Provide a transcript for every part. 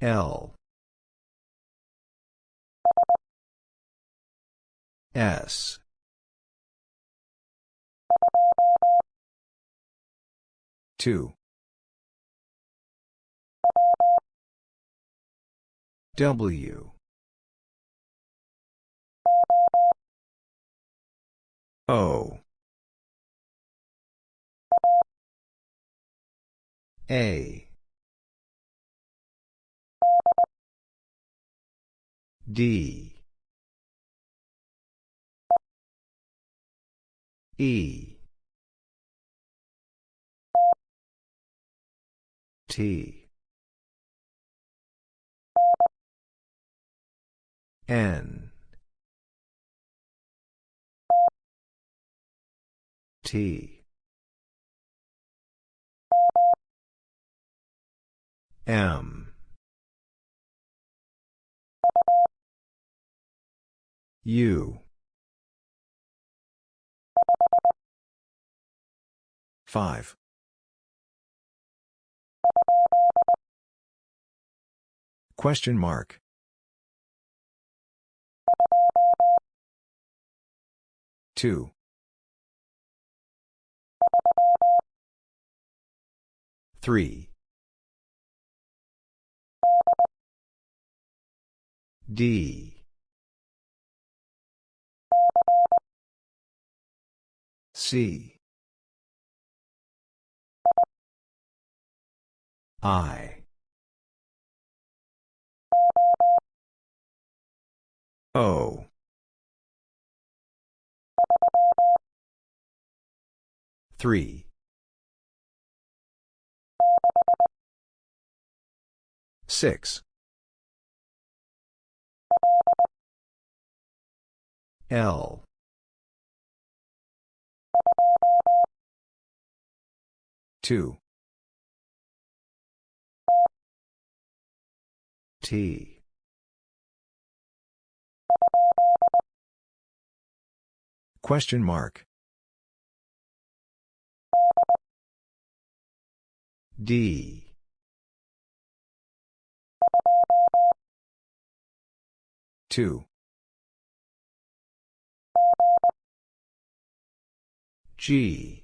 L. S. Two. W. O. A D. E. T. N. T. M U 5. Question mark. Two. Three. D. C. I. O. Three. Six. L. Two. T. Question mark. D. Two. G.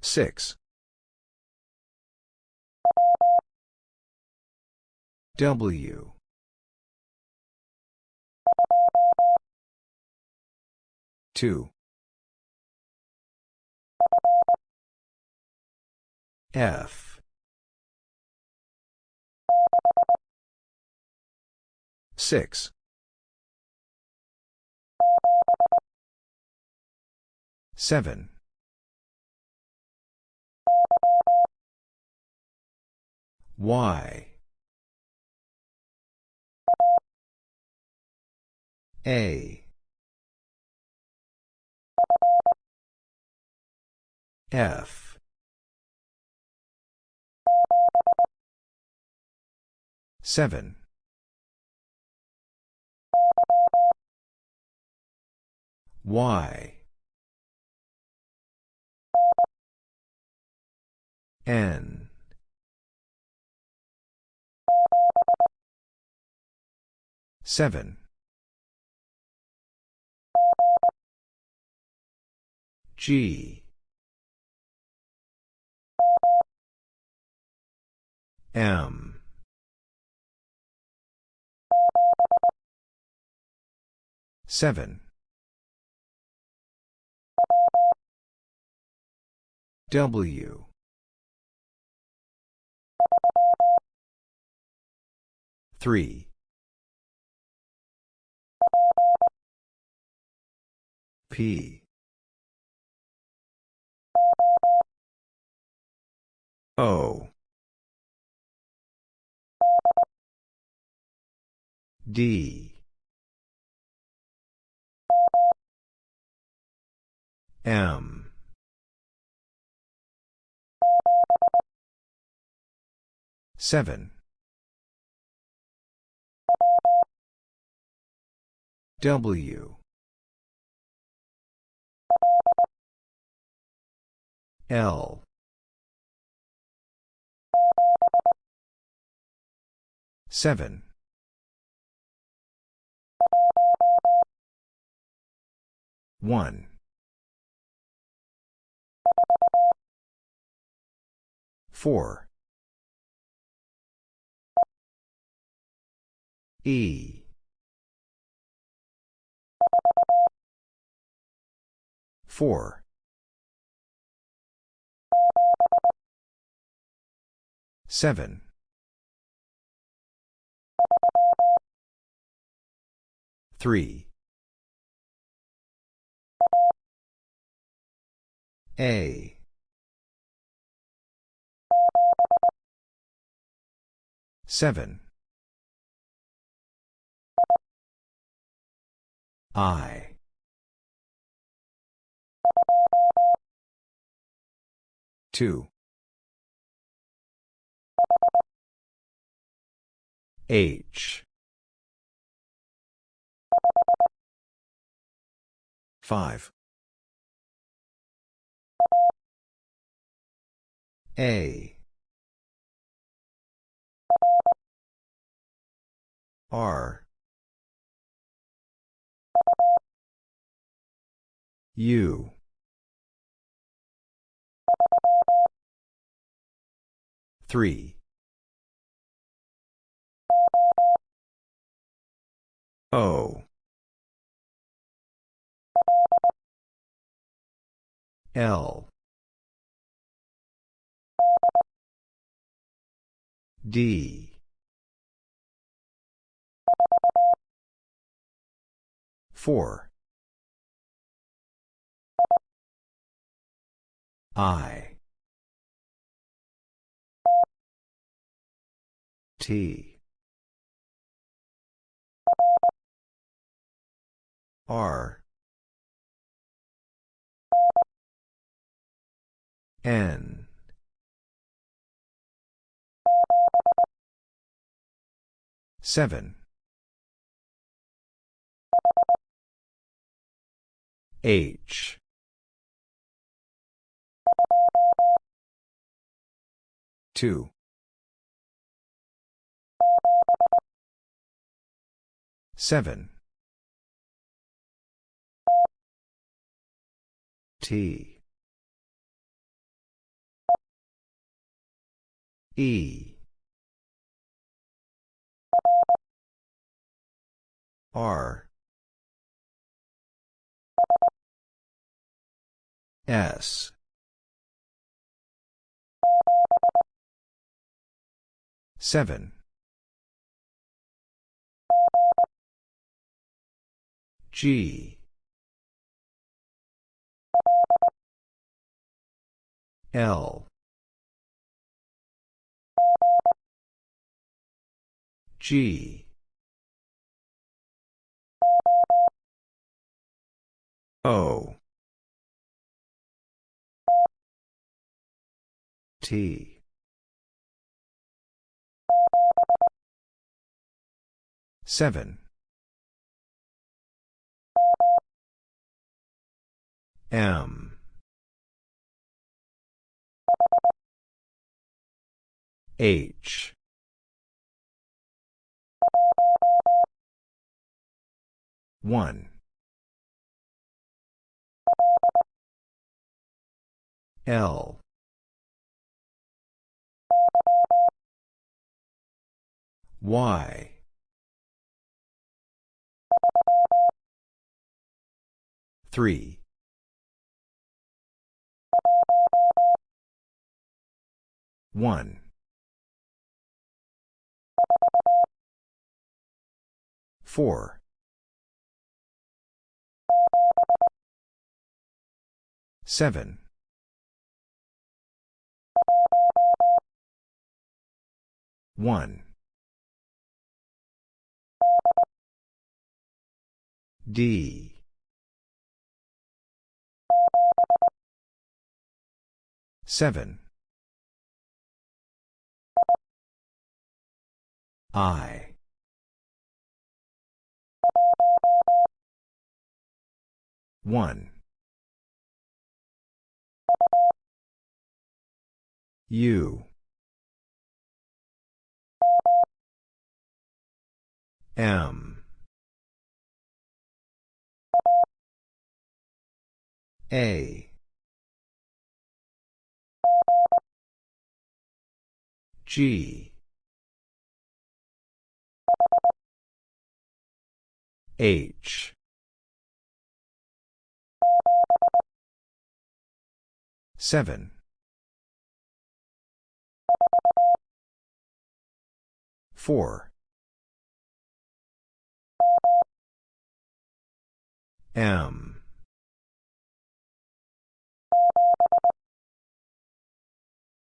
Six. W two F six seven. Y. A. F. Seven Y N. Seven. G. M. Seven W. three. P. O. D M. Seven. W. L. Seven. One. Four. E. Four. Seven. Three. A. Seven. I. Two. H. Five. A. R. U. Three. O. L. D. Four. I. T. R. N. Seven. H. Two. Seven. T. E. R. S. Seven. G. L. G. O. T. Seven. M. H. One. L. Y. Three. One. Four. Seven. One. D. Seven. I. One. U. M. A. G. H. Seven. Four. M.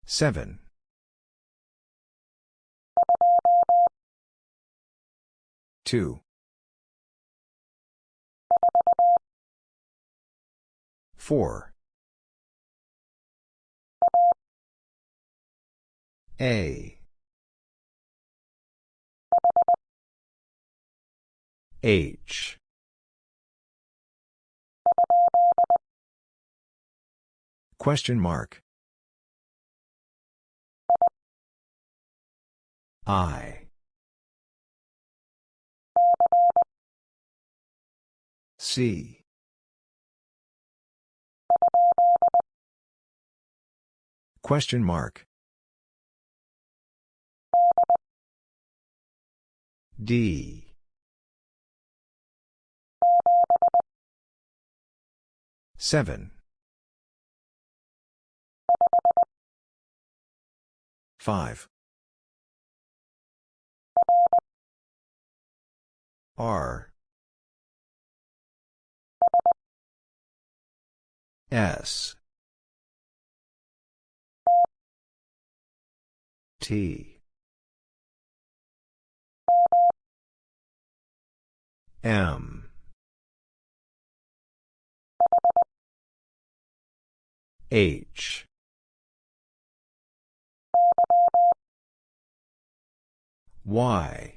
Seven. Two. Four. A. H. Question mark. I. C. Question mark. D. Seven. Five. R. S. T. M. H. Y.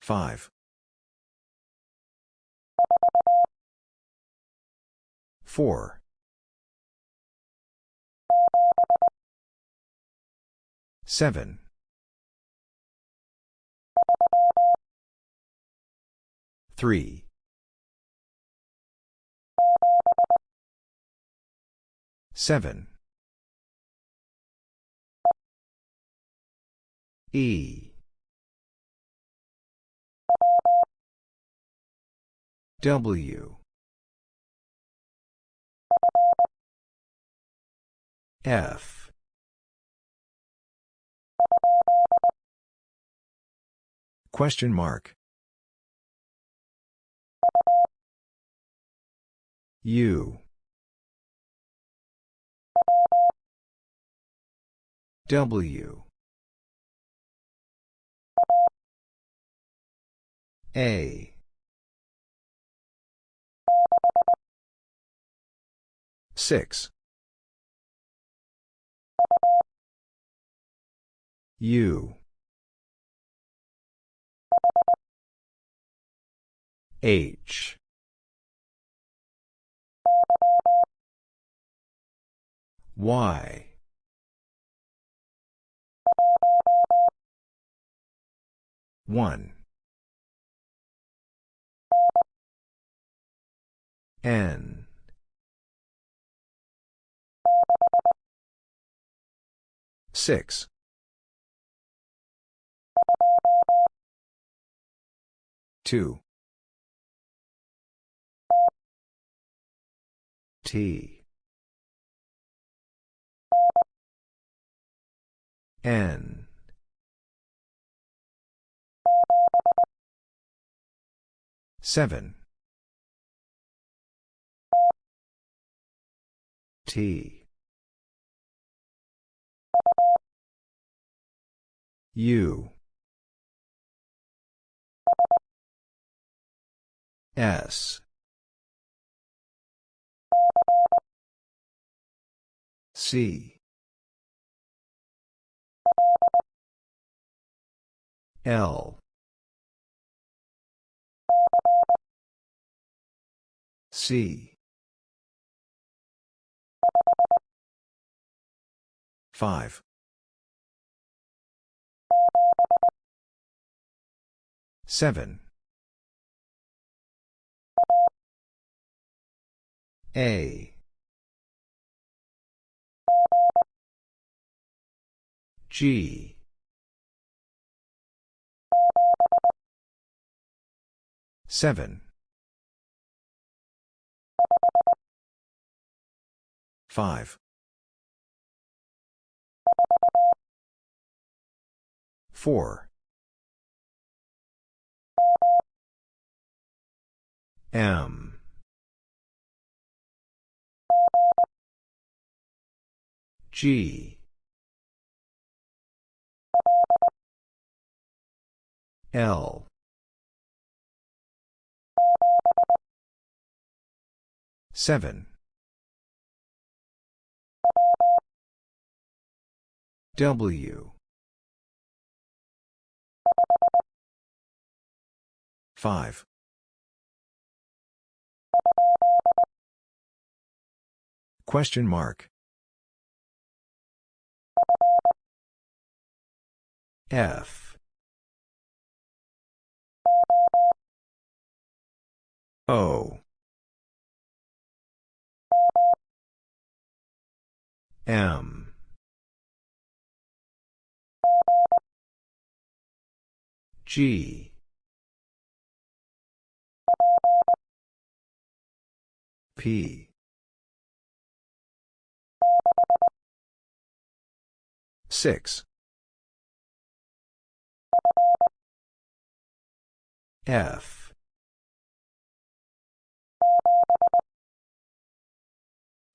Five. Four. Seven. Three. Seven. E. W. F. Question mark. U. W. A. Six. U. H. Y. One. N. Six. Two. T. N. Seven. T. U. S. C. L. C. 5. 7. A. G. Seven. Five. Four. M. G. L. Seven. W. Five. Question mark. F. O. M. G. P. Six. F.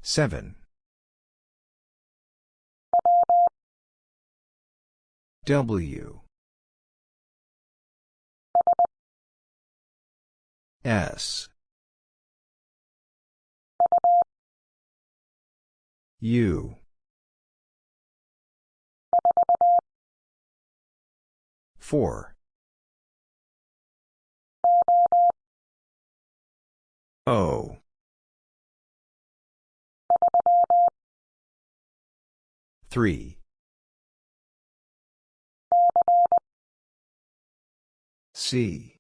Seven. W. S. U. Four. O. Three. C.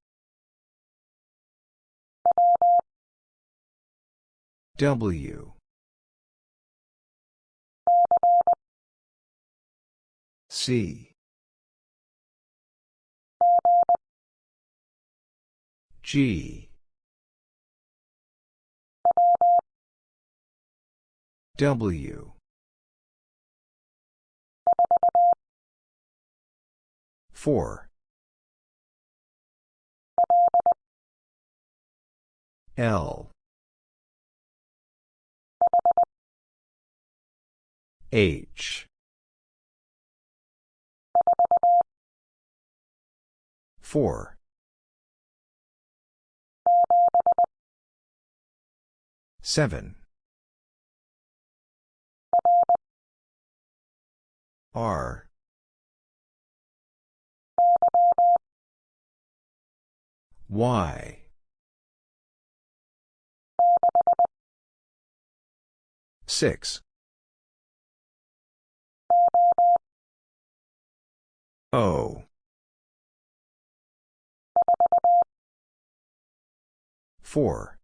W. C. G. W. Four. L. H. Four. Seven. R. Y. Six. O. Four.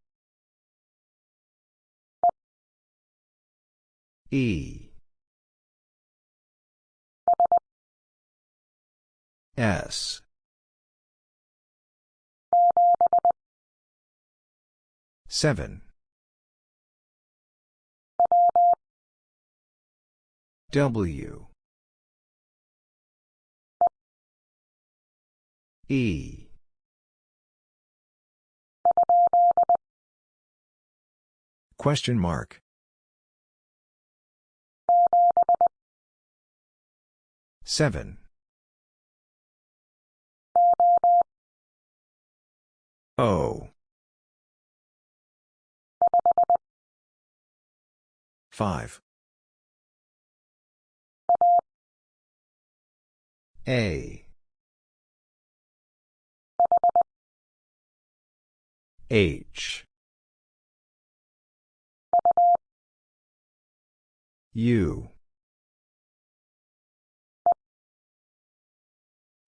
E. S. Seven. W. E. Question mark. Seven. O. Five. A. H. U.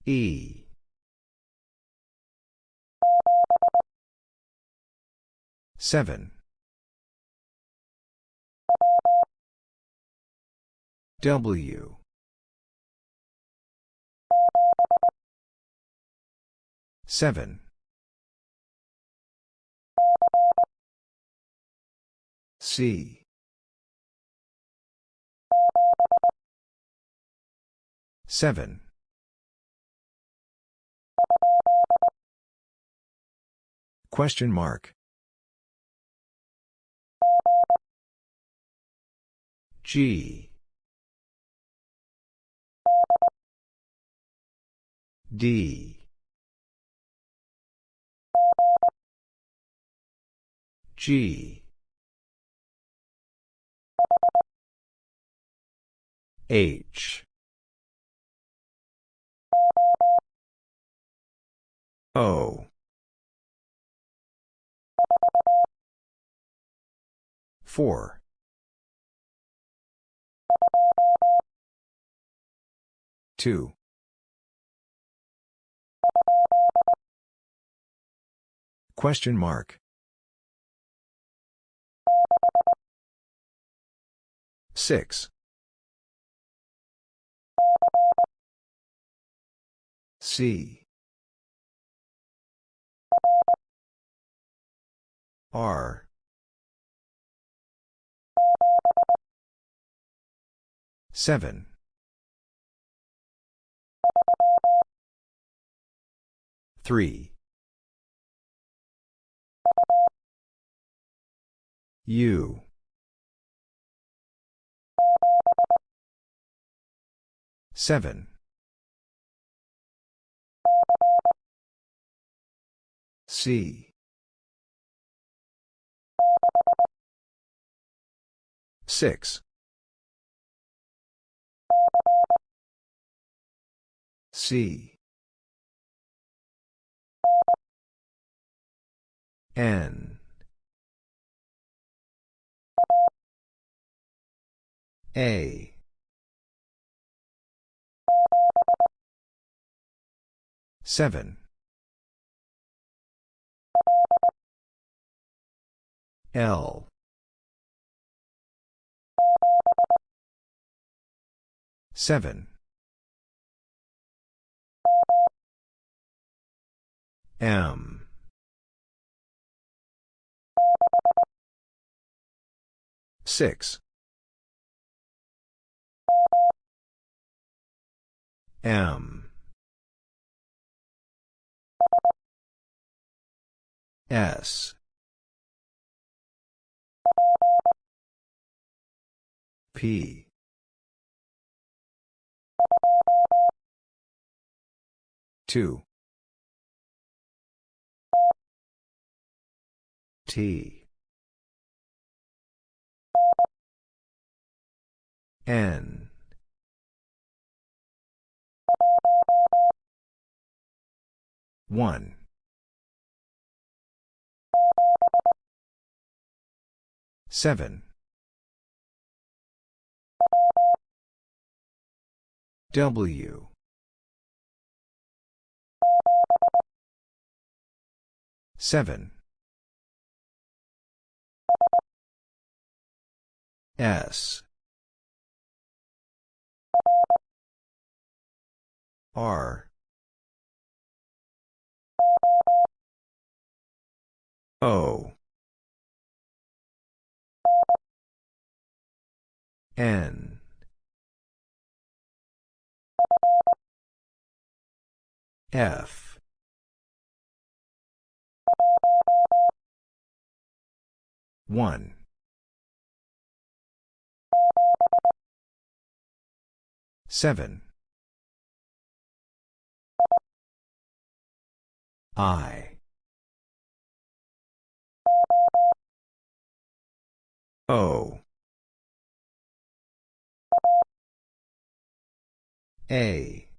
E. Seven. W. Seven. C. Seven. Question mark. G. D. G. H. O. Four. Two. Question mark. Six. C. R. Seven. Three. U. Seven. C. Six. C. N. A. Seven. L. Seven. M. Six. M. S. P. Two. T. N. One. Seven. W. Seven. S. R. O. N. F. One. Seven. I. O. A.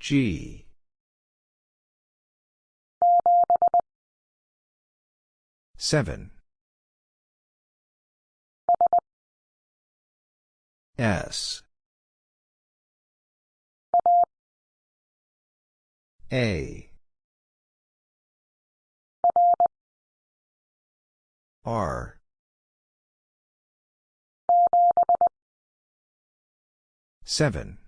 G. Seven. S. A. R. Seven.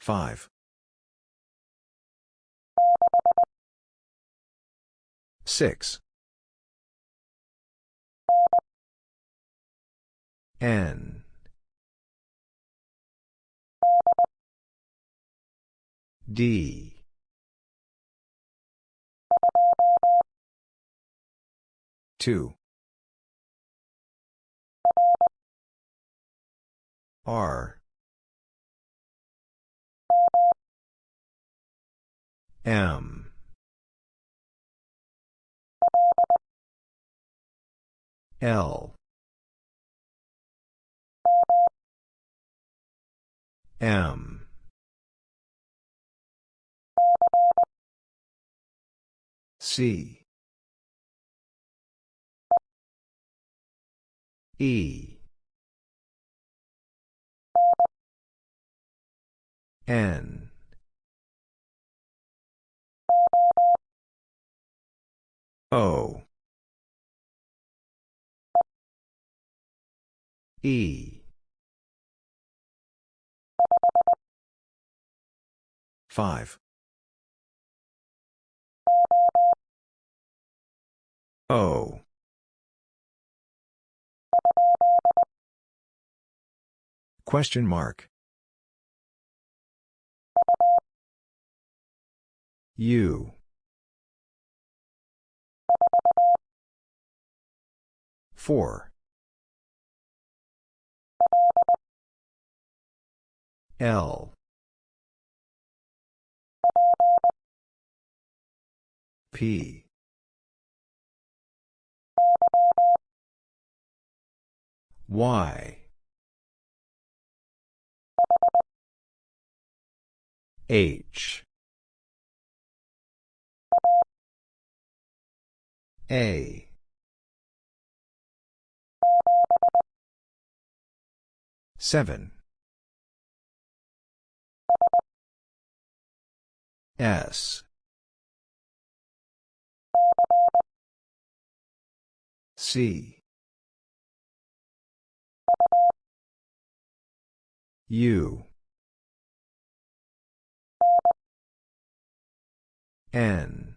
Five. Six. N. D. Two. R. M. L. M. C. E. N. O. E. 5. O. Question mark. U. Four. L. P. Y. H. A. Seven. S. C. U. N.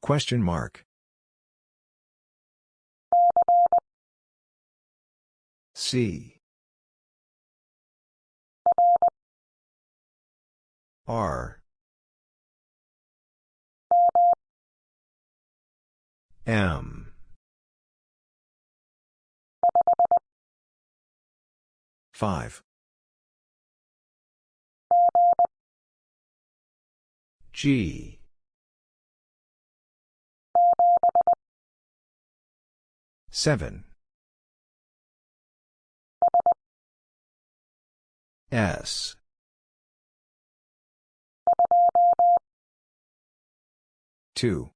Question mark. C. R. M. Five. G. Seven. S. Two.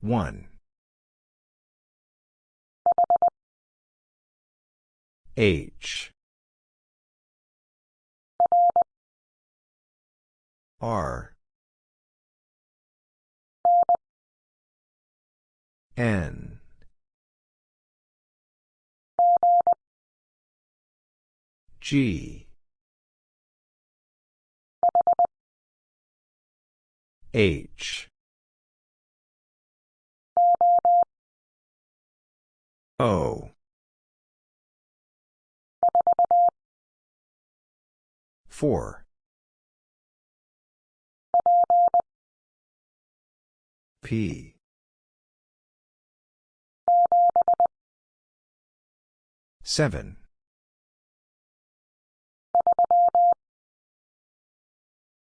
One. H. R. N. G. H. O. Four. P. Seven.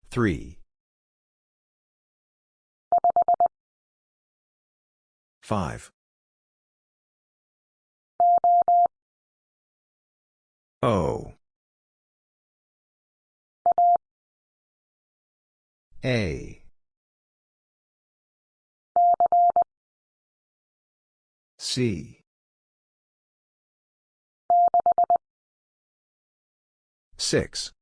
Three. Five. O. A. C. Six.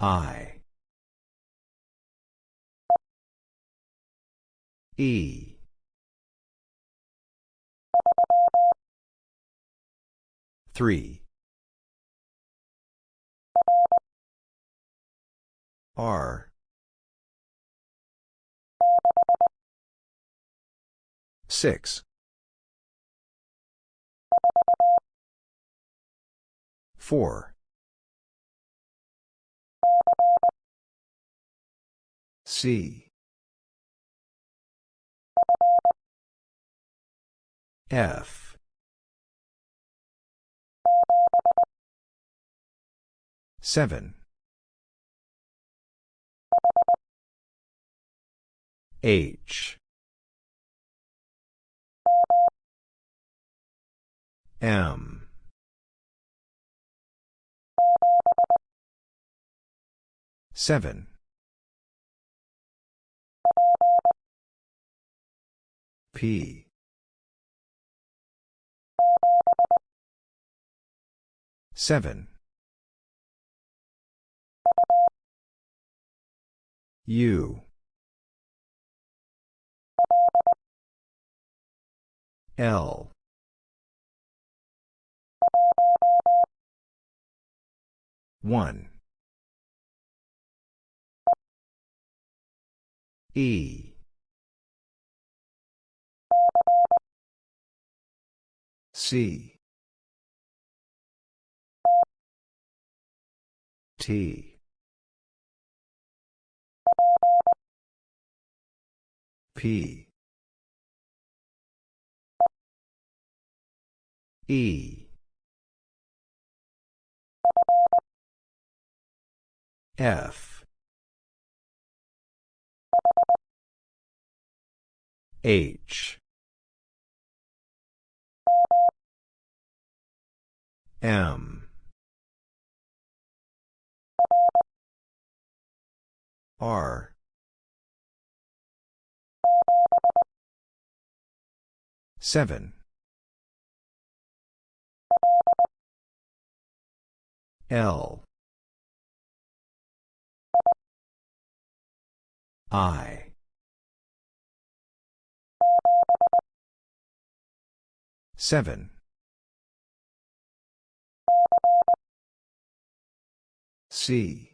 I. E. Three. R. Six. Four. C. F. Seven. H. M. Seven. P. Seven. U. L. One. E. C. T. P. E. F. H. M. R. Seven. L. I. Seven. C.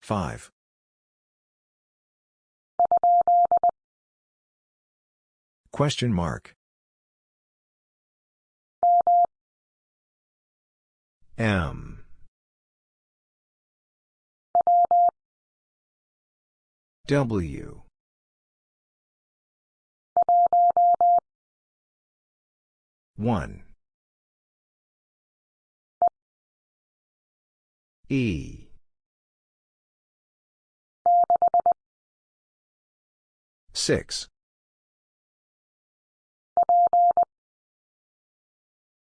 Five. Question mark. M. W. One. E. Six.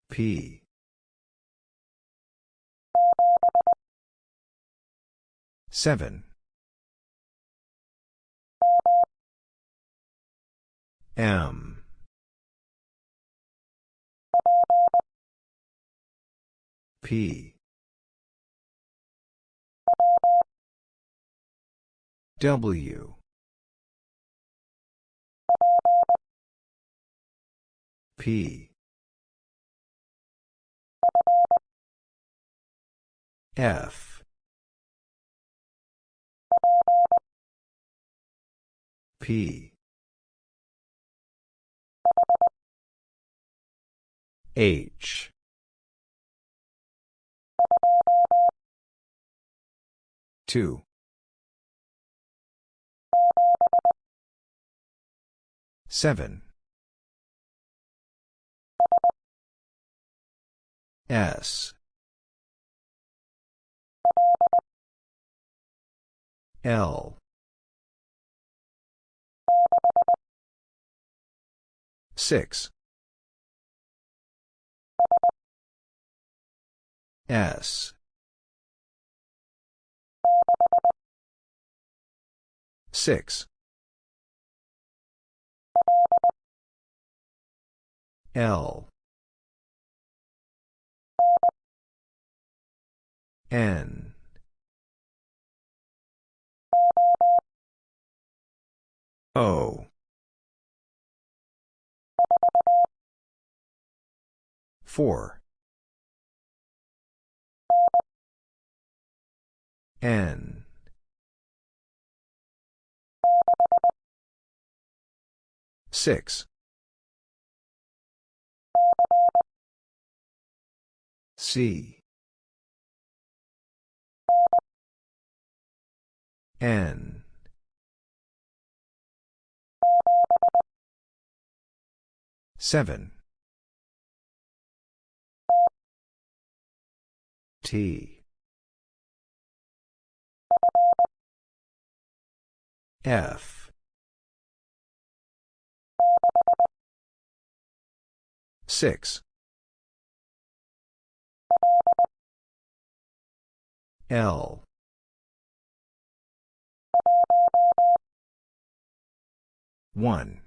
P. Seven. M. P. W. P. F. P. H. Two. Seven. S. L. Six. S. Six. L N O 4 N Six. C. N. Seven. T. F. Six. L. One.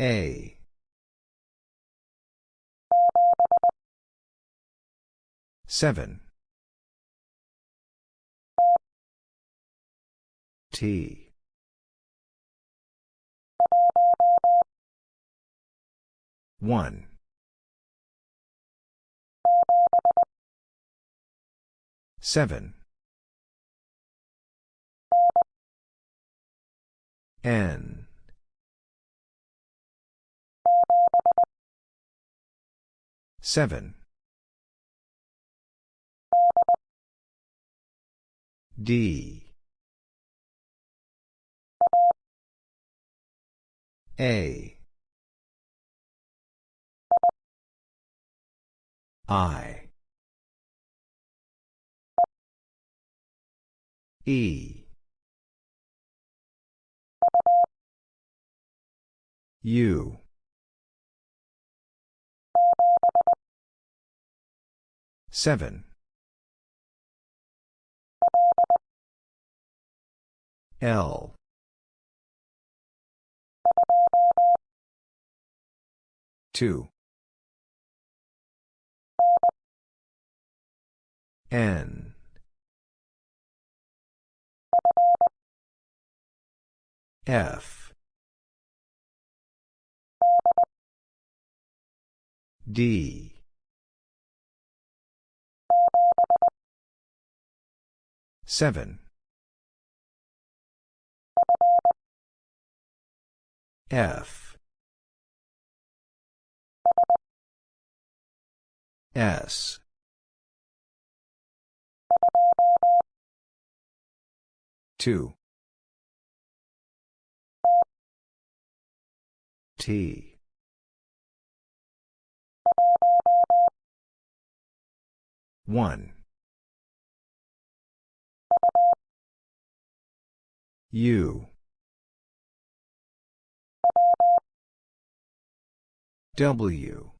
A. Seven. T. One. Seven. N. Seven. D. A. I. E. U. Seven. L. Two. N. F. D. Seven. F. S. Two. T. One. U. W.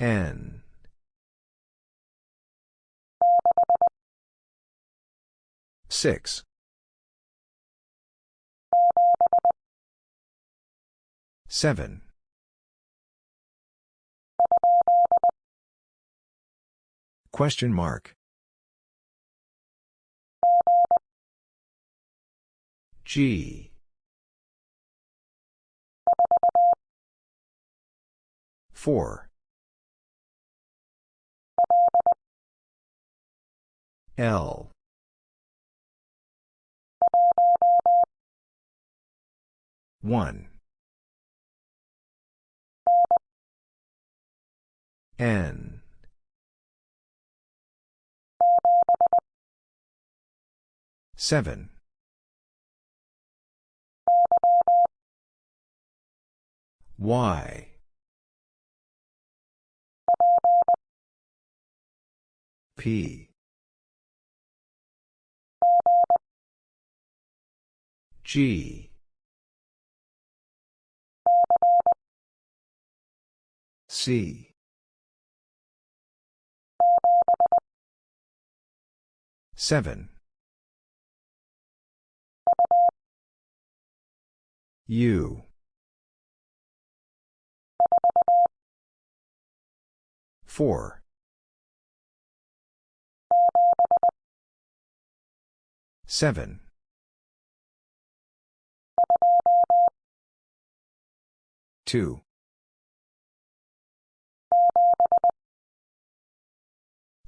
N. Six. Seven. Question mark. G. Four. L. One. N. Seven. Y. P. G. C. Seven. U. Four. Seven. Two.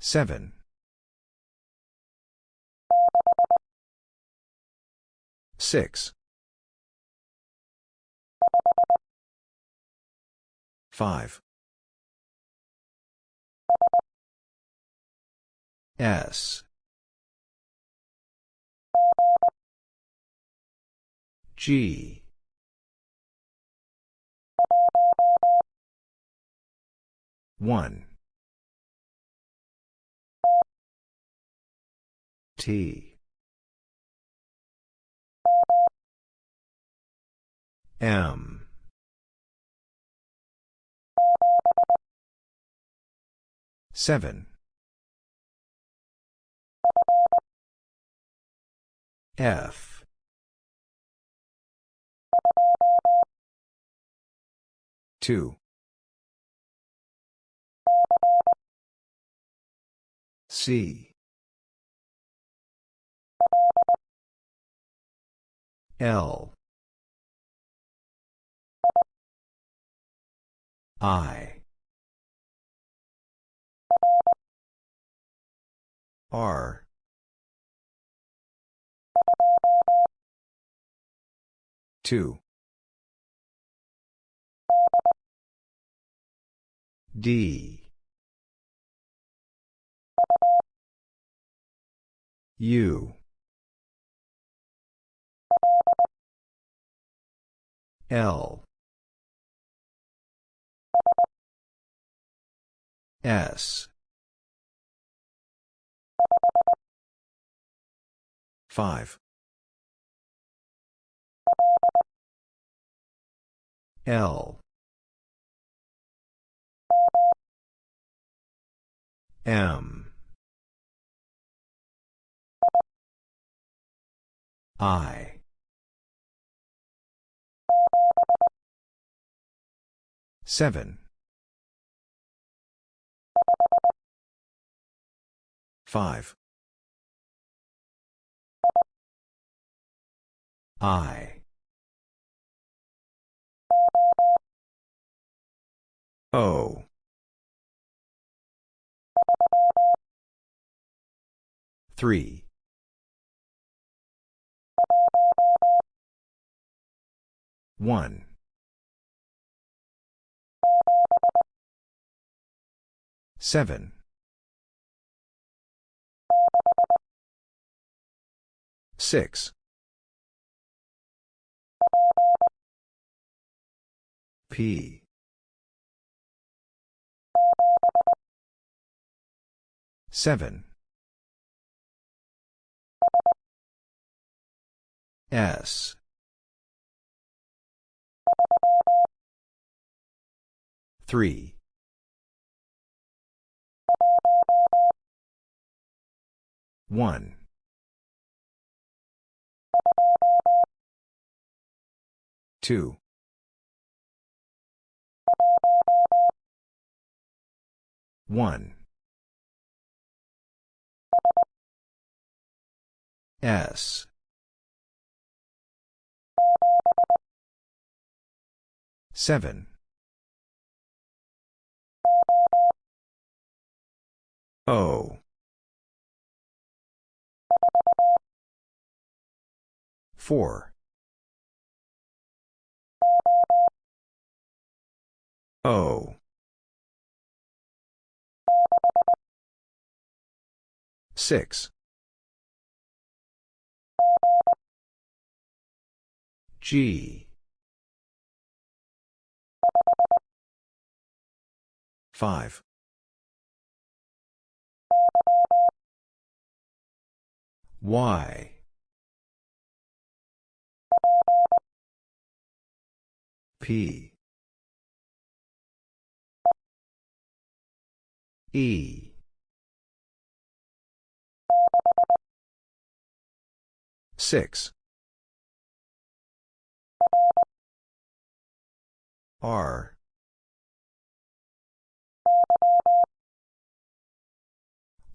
Seven. Six. Five. S. G. One. T. M. Seven. F. Two. C. L. I. R. Two. D. U. L. S. Five. L. M. I. Seven. Five. I. O. Three. One. Seven. Six. P. Seven. S. Three. One. Two. One. S. Seven. O. Four. O. Six. G. Five. Y. P. E. Six. R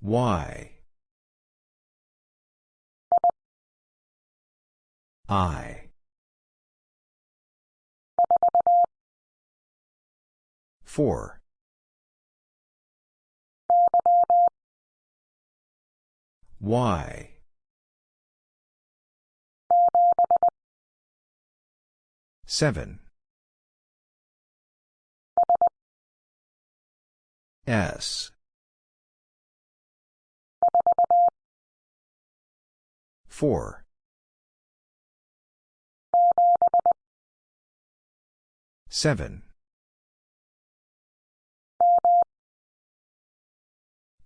Y I. 4 Y Seven. S four. Seven.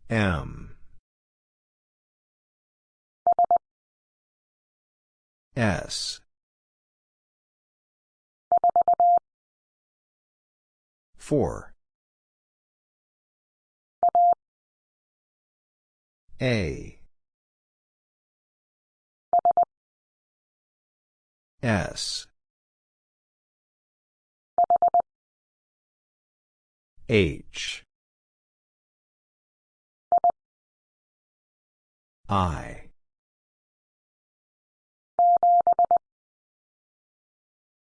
M. S. Four. A S. H. I.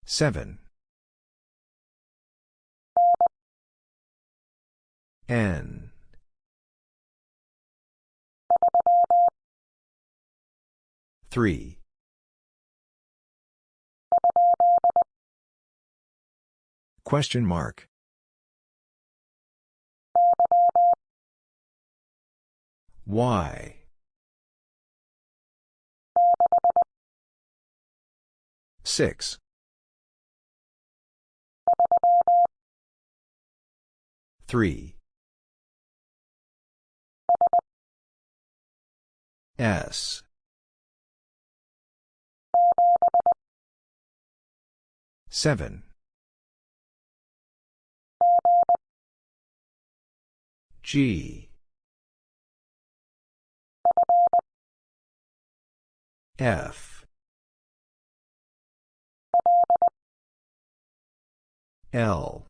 Seven. N. Three Question mark Y Six. Three. S. Seven. G. F. L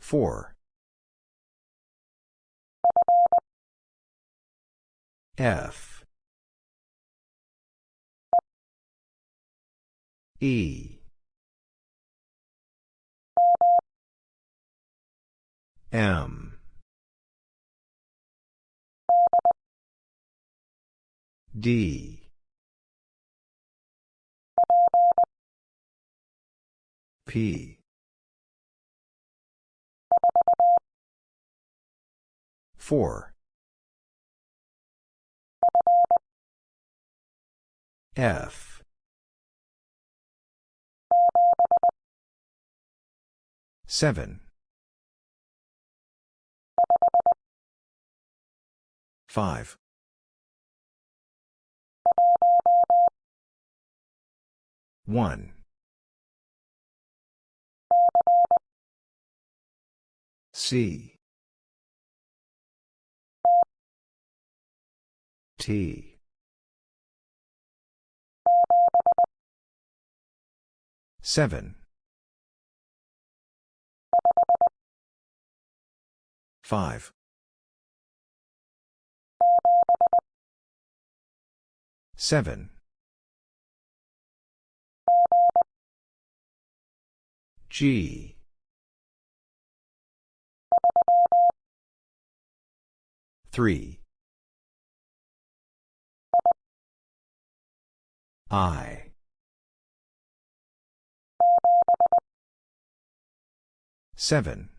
four F E M D P. Four. F. Seven. Five. One. C T seven five seven G Three. I. Seven.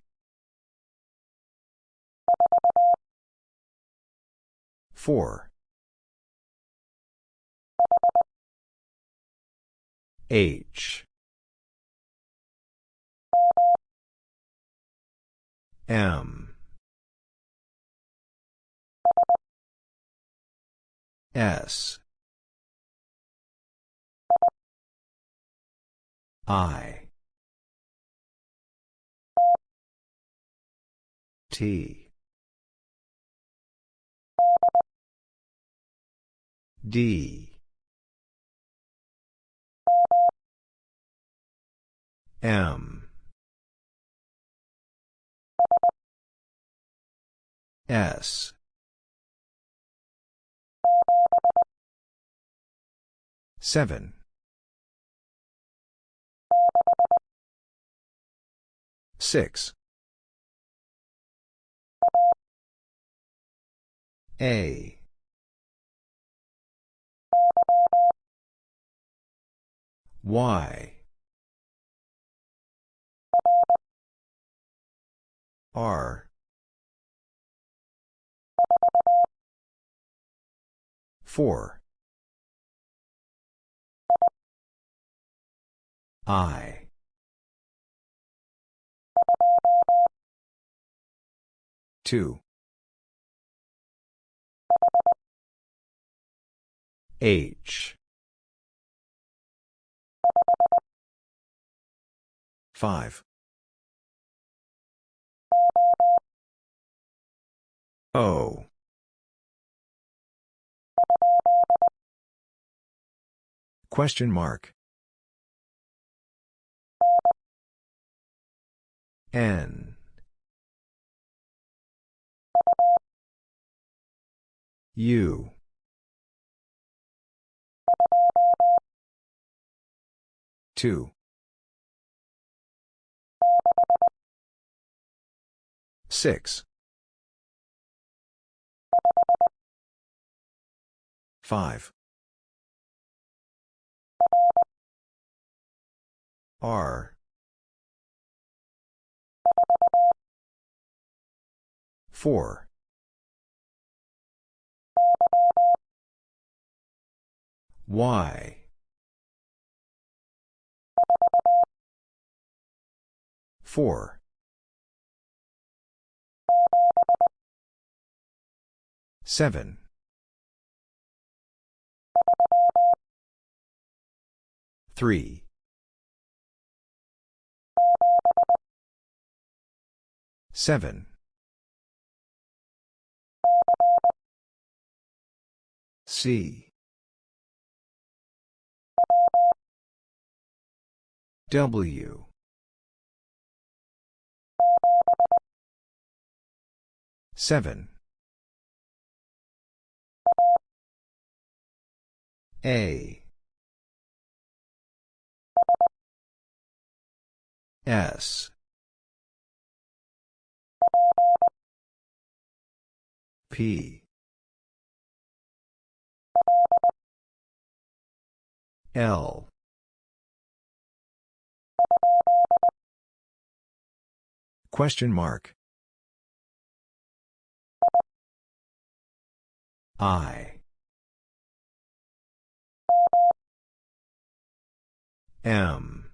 Four. H. M. S I T D M. S. Seven. Six. A. Y. R. Four. I. Two. H. Five. O. Question mark. N. U. Two. Six. Five. R. Four. Y. Four. Seven. Three. Seven. C. W. Seven. A. S. P. L. Question mark. I. M.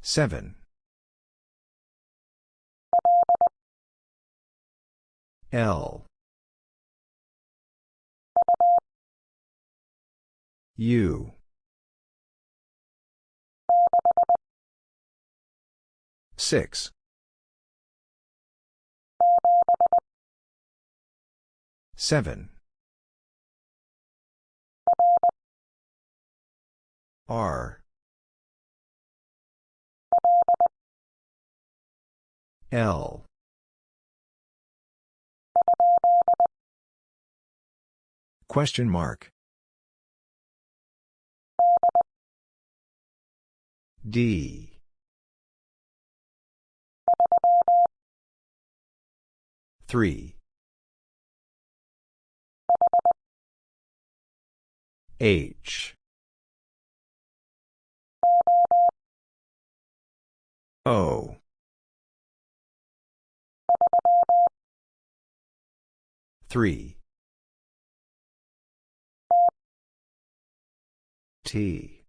Seven. L. U. Six. Seven. R. L. Question mark. D. Three. H. O. Three. T.